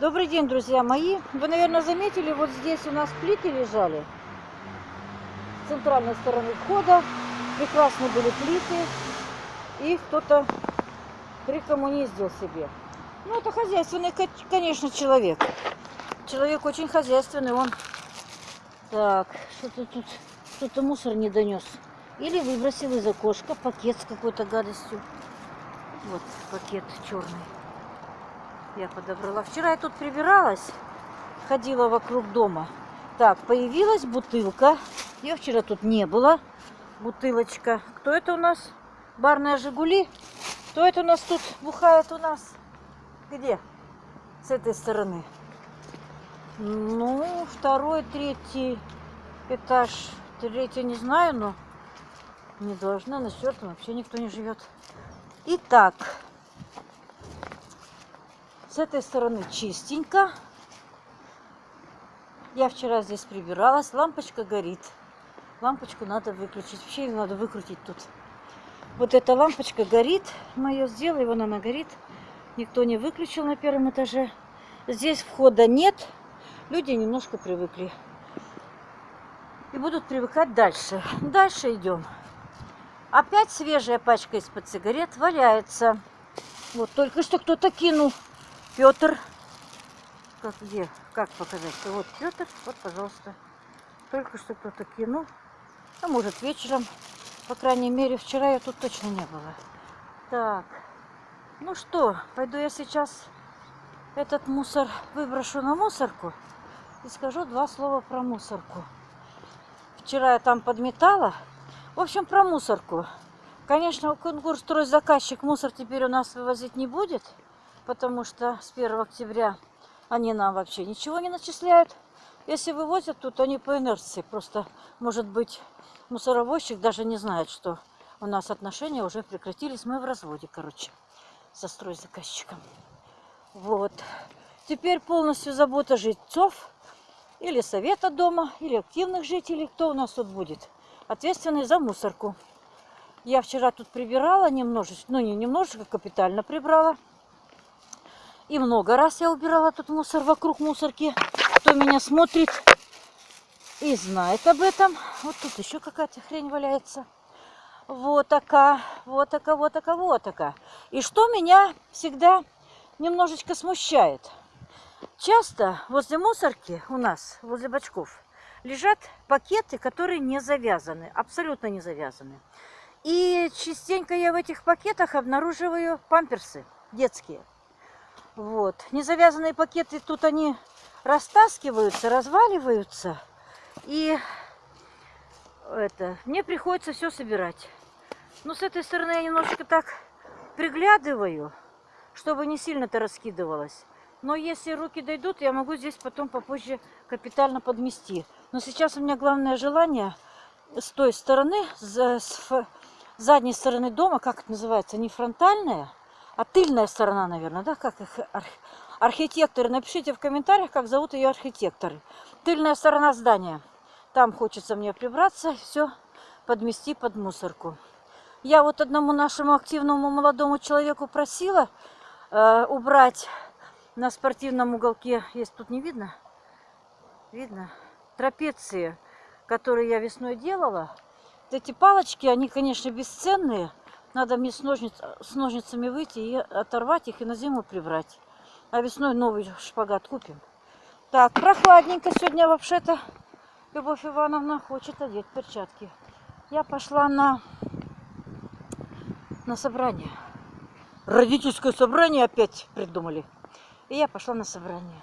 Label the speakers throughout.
Speaker 1: Добрый день, друзья мои. Вы, наверное, заметили, вот здесь у нас плиты лежали. С центральной стороны входа. Прекрасные были плиты. И кто-то прикоммуниздил себе. Ну, это хозяйственный, конечно, человек. Человек очень хозяйственный. Он... Так, что-то тут... Кто-то мусор не донес. Или выбросил из окошка пакет с какой-то гадостью. Вот пакет черный я подобрала. Вчера я тут прибиралась, ходила вокруг дома. Так, появилась бутылка. Ее вчера тут не было. Бутылочка. Кто это у нас? Барная Жигули. Кто это у нас тут бухает у нас? Где? С этой стороны. Ну, второй, третий этаж. Третий не знаю, но не должна. На четвертом вообще никто не живет. Итак, с этой стороны чистенько. Я вчера здесь прибиралась. Лампочка горит. Лампочку надо выключить. Вообще ее надо выкрутить тут. Вот эта лампочка горит. Мы ее сделали, вон она горит. Никто не выключил на первом этаже. Здесь входа нет. Люди немножко привыкли. И будут привыкать дальше. Дальше идем. Опять свежая пачка из-под сигарет валяется. Вот только что кто-то кинул. Петр. Как где? Как показать? Вот Петр. Вот, пожалуйста. Только что кто-то кинул. А может вечером. По крайней мере, вчера я тут точно не было. Так. Ну что, пойду я сейчас этот мусор выброшу на мусорку и скажу два слова про мусорку. Вчера я там подметала. В общем, про мусорку. Конечно, конкурс стройзаказчик мусор теперь у нас вывозить не будет потому что с 1 октября они нам вообще ничего не начисляют. Если вывозят, тут они по инерции. Просто, может быть, мусоровозчик даже не знает, что у нас отношения уже прекратились. Мы в разводе, короче, со стройзаказчиком. Вот. Теперь полностью забота жильцов или совета дома, или активных жителей. Кто у нас тут будет? Ответственный за мусорку. Я вчера тут прибирала немножечко, ну не немножечко, капитально прибрала. И много раз я убирала тут мусор вокруг мусорки. Кто меня смотрит и знает об этом. Вот тут еще какая-то хрень валяется. Вот такая, вот такая, вот такая, вот такая. И что меня всегда немножечко смущает. Часто возле мусорки у нас, возле бачков, лежат пакеты, которые не завязаны, абсолютно не завязаны. И частенько я в этих пакетах обнаруживаю памперсы детские. Вот. Незавязанные пакеты тут они растаскиваются, разваливаются. И это, мне приходится все собирать. Но с этой стороны я немножко так приглядываю, чтобы не сильно-то раскидывалось. Но если руки дойдут, я могу здесь потом попозже капитально подмести. Но сейчас у меня главное желание с той стороны, с задней стороны дома, как это называется, не фронтальная, а тыльная сторона, наверное, да, как их архитекторы. Напишите в комментариях, как зовут ее архитекторы. Тыльная сторона здания. Там хочется мне прибраться, все подмести под мусорку. Я вот одному нашему активному молодому человеку просила э, убрать на спортивном уголке, есть тут не видно, видно, трапеции, которые я весной делала. Эти палочки, они, конечно, бесценные, надо мне с, ножниц, с ножницами выйти и оторвать их и на зиму прибрать. А весной новый шпагат купим. Так, прохладненько сегодня вообще-то Любовь Ивановна хочет одеть перчатки. Я пошла на, на собрание. Родительское собрание опять придумали. И я пошла на собрание.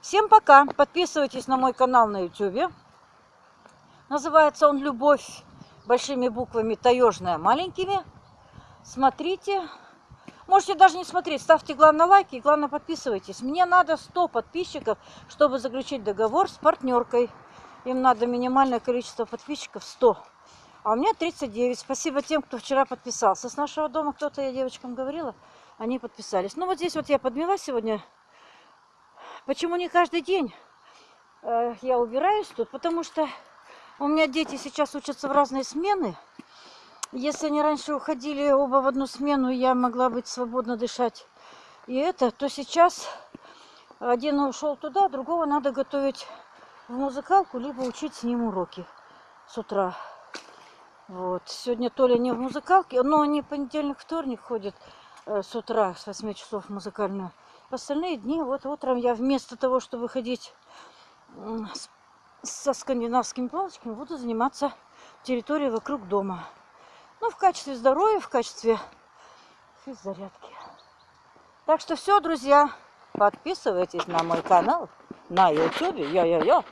Speaker 1: Всем пока. Подписывайтесь на мой канал на YouTube. Называется он «Любовь» большими буквами, таежная маленькими смотрите. Можете даже не смотреть, ставьте главное лайки и главное подписывайтесь. Мне надо 100 подписчиков, чтобы заключить договор с партнеркой. Им надо минимальное количество подписчиков 100. А у меня 39. Спасибо тем, кто вчера подписался. С нашего дома кто-то, я девочкам говорила, они подписались. Ну вот здесь вот я подмела сегодня. Почему не каждый день э, я убираюсь тут? Потому что у меня дети сейчас учатся в разные смены. Если они раньше уходили оба в одну смену, я могла быть свободно дышать и это, то сейчас Один ушел туда, другого надо готовить в музыкалку, либо учить с ним уроки с утра. Вот. Сегодня Толя не в музыкалке, но они понедельник, вторник ходят э, с утра, с 8 часов в музыкальную. В остальные дни, вот утром я вместо того, чтобы ходить со скандинавскими палочками, буду заниматься территорией вокруг дома. Ну, в качестве здоровья, в качестве физзарядки. Так что все, друзья, подписывайтесь на мой канал на YouTube. Йо-йо-йо.